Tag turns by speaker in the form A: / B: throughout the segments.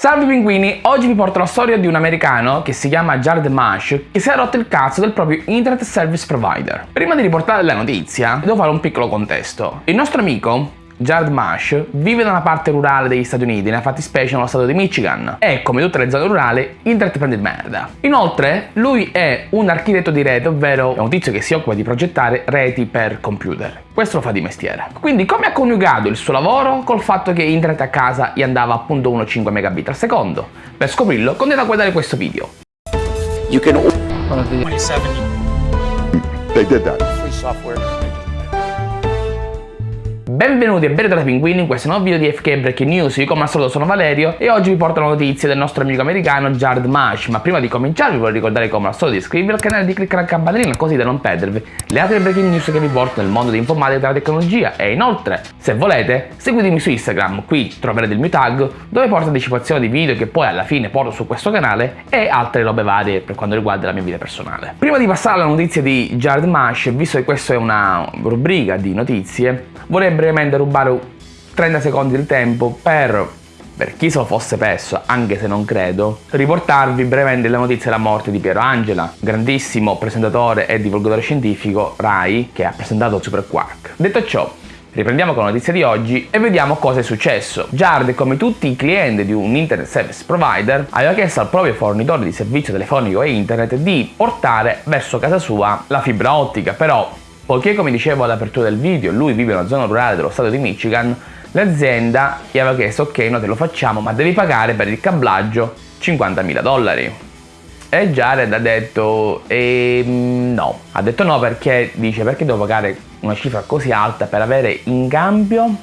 A: Salve pinguini, oggi vi porto la storia di un americano che si chiama Jared Marsh che si è rotto il cazzo del proprio Internet Service Provider. Prima di riportare la notizia, devo fare un piccolo contesto. Il nostro amico Jared Marsh vive da una parte rurale degli Stati Uniti, nella fattispecie nello stato di Michigan, e come tutte le zone rurali, internet prende il merda. Inoltre, lui è un architetto di rete, ovvero è un tizio che si occupa di progettare reti per computer. Questo lo fa di mestiere. Quindi come ha coniugato il suo lavoro col fatto che internet a casa gli andava appunto 1,5 megabit al secondo? Per scoprirlo, continuate a guardare questo video.
B: You can
C: 27
B: they did that.
C: free software.
A: Benvenuti e bentornati pinguini. In questo nuovo video di FK Breaking News, io come al solito sono Valerio e oggi vi porto la notizia del nostro amico americano Jared Marsh, ma prima di cominciare vi voglio ricordare come al solito di iscrivervi al canale e di cliccare la campanellina così da non perdervi le altre breaking news che vi porto nel mondo dell'informatica e della tecnologia. E inoltre, se volete, seguitemi su Instagram, qui troverete il mio tag dove porto anticipazioni di video che poi alla fine porto su questo canale e altre robe varie per quanto riguarda la mia vita personale. Prima di passare alla notizia di Jared Marsh, visto che questa è una rubrica di notizie, vorrei brevemente rubare 30 secondi del tempo per, per chi se lo fosse perso, anche se non credo, riportarvi brevemente la notizia della morte di Piero Angela, grandissimo presentatore e divulgatore scientifico RAI che ha presentato Super Quark. Detto ciò, Riprendiamo con la notizia di oggi e vediamo cosa è successo. Jared, come tutti i clienti di un internet service provider, aveva chiesto al proprio fornitore di servizio telefonico e internet di portare verso casa sua la fibra ottica, però Poiché come dicevo all'apertura del video lui vive in una zona rurale dello stato di Michigan, l'azienda gli aveva chiesto ok noi te lo facciamo ma devi pagare per il cablaggio 50.000 dollari. E Jared ha detto ehm, no, ha detto no perché? Dice perché devo pagare una cifra così alta per avere in cambio?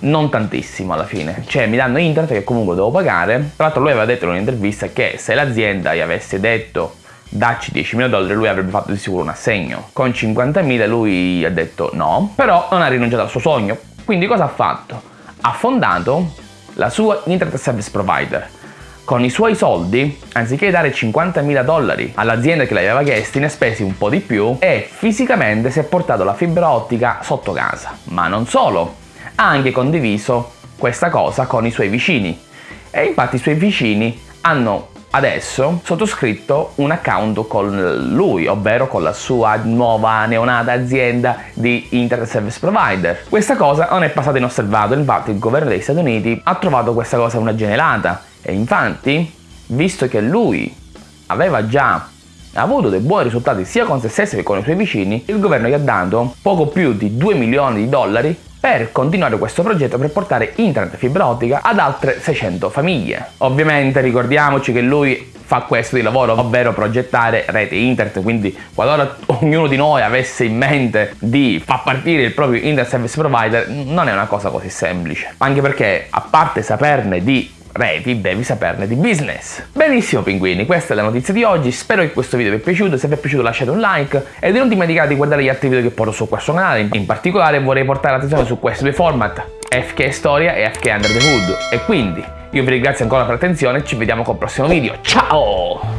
A: Non tantissimo alla fine, cioè mi danno internet che comunque devo pagare, tra l'altro lui aveva detto in un'intervista che se l'azienda gli avesse detto dacci 10.000 dollari lui avrebbe fatto di sicuro un assegno. Con 50.000 lui ha detto no, però non ha rinunciato al suo sogno. Quindi cosa ha fatto? Ha fondato la sua Internet Service Provider. Con i suoi soldi, anziché dare 50.000 dollari all'azienda che l'aveva chiesti, ne ha spesi un po' di più e fisicamente si è portato la fibra ottica sotto casa. Ma non solo, ha anche condiviso questa cosa con i suoi vicini. E infatti i suoi vicini hanno adesso sottoscritto un account con lui, ovvero con la sua nuova neonata azienda di Internet Service Provider. Questa cosa non è passata inosservato, infatti il governo degli Stati Uniti ha trovato questa cosa una genialata e infatti, visto che lui aveva già avuto dei buoni risultati sia con se stesso che con i suoi vicini, il governo gli ha dato poco più di 2 milioni di dollari per continuare questo progetto per portare internet fibra ottica ad altre 600 famiglie. Ovviamente ricordiamoci che lui fa questo di lavoro, ovvero progettare rete internet, quindi qualora ognuno di noi avesse in mente di far partire il proprio internet service provider non è una cosa così semplice, anche perché a parte saperne di reti devi saperne di business. Benissimo pinguini, questa è la notizia di oggi, spero che questo video vi è piaciuto, se vi è piaciuto lasciate un like. E non dimenticate di guardare gli altri video che porto su questo canale, in particolare vorrei portare l'attenzione su questi due format, FK Storia e FK Under the Hood, e quindi io vi ringrazio ancora per l'attenzione. Ci vediamo col prossimo video, ciao!